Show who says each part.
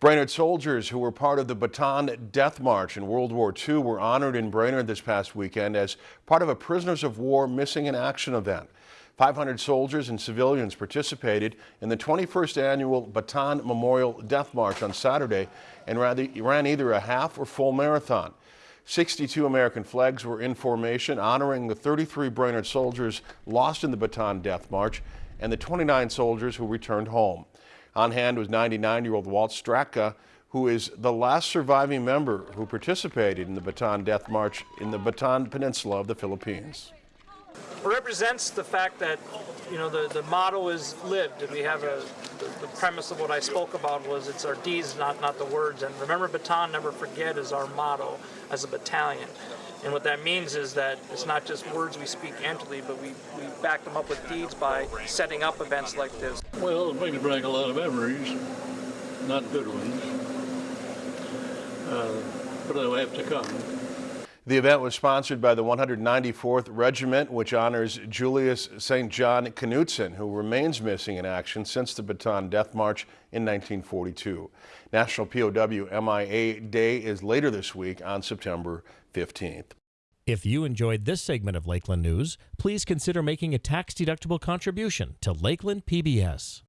Speaker 1: Brainerd soldiers who were part of the Bataan Death March in World War II were honored in Brainerd this past weekend as part of a Prisoners of War Missing in Action event. 500 soldiers and civilians participated in the 21st annual Bataan Memorial Death March on Saturday and ran either a half or full marathon. 62 American flags were in formation honoring the 33 Brainerd soldiers lost in the Bataan Death March and the 29 soldiers who returned home. On hand was 99-year-old Walt Straka, who is the last surviving member who participated in the Bataan Death March in the Bataan Peninsula of the Philippines.
Speaker 2: Represents the fact that, you know, the, the motto is lived. We have a, the, the premise of what I spoke about was it's our deeds, not, not the words. And remember Bataan, never forget is our motto as a battalion. And what that means is that it's not just words we speak emptily, but we, we back them up with deeds by setting up events like this.
Speaker 3: Well, it brings back a lot of memories, not good ones, uh, but they'll have to come.
Speaker 1: The event was sponsored by the 194th Regiment, which honors Julius St. John Knutson, who remains missing in action since the Bataan Death March in 1942. National POW MIA Day is later this week on September 15th.
Speaker 4: If you enjoyed this segment of Lakeland News, please consider making a tax-deductible contribution to Lakeland PBS.